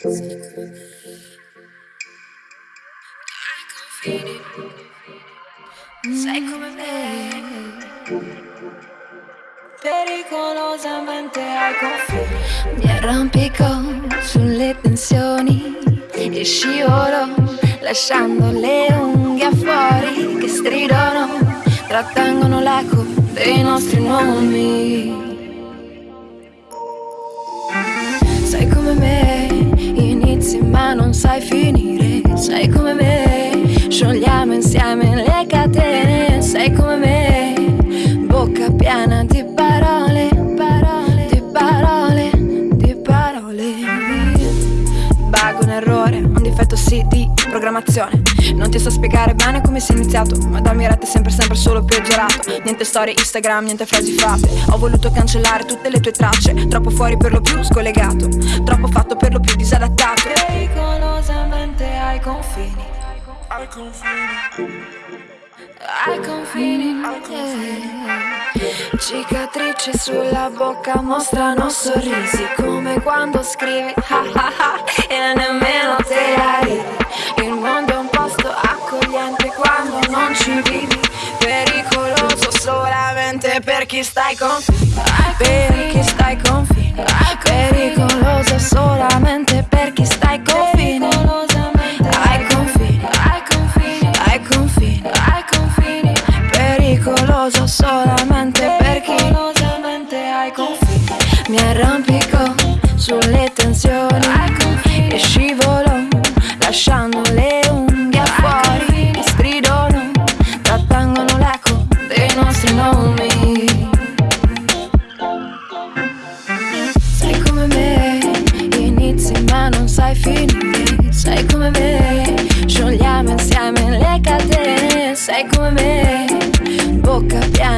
Sei come me. Pericolosamente ai confini Mi arrampico sulle tensioni E scivolo lasciando le unghie fuori Che stridono, trattengono l'eco dei nostri nomi. Non sai finire. Sei come me, sciogliamo insieme le catene. Sei come me, bocca piena di parole Parole, di parole, di parole. Bug, un errore, un difetto sì di programmazione Non ti so spiegare bene come si è iniziato Ma dammi rete sempre sempre solo peggiorato. Niente storie Instagram, niente frasi fatte. Ho voluto cancellare tutte le tue tracce Troppo fuori per lo più scollegato. Troppo fatto per lo più disadattato. Pericolosamente ai confini. Ai confini. Ai confini. Yeah. Cicatrici sulla bocca mostrano sorrisi Come quando scrivi ha ha ha E nemmeno per chi stai confini Per chi stai confini Pericoloso solamente per chi stai confini Ai confini Ai confini Ai confini Ai confini Pericoloso solamente per chi ai confini Mi arrampico sulle tensioni. E scivolo lasciando le unghie fuori. stridono, trattengono l'eco dei nostri nomi Sei come? Me, bocca piena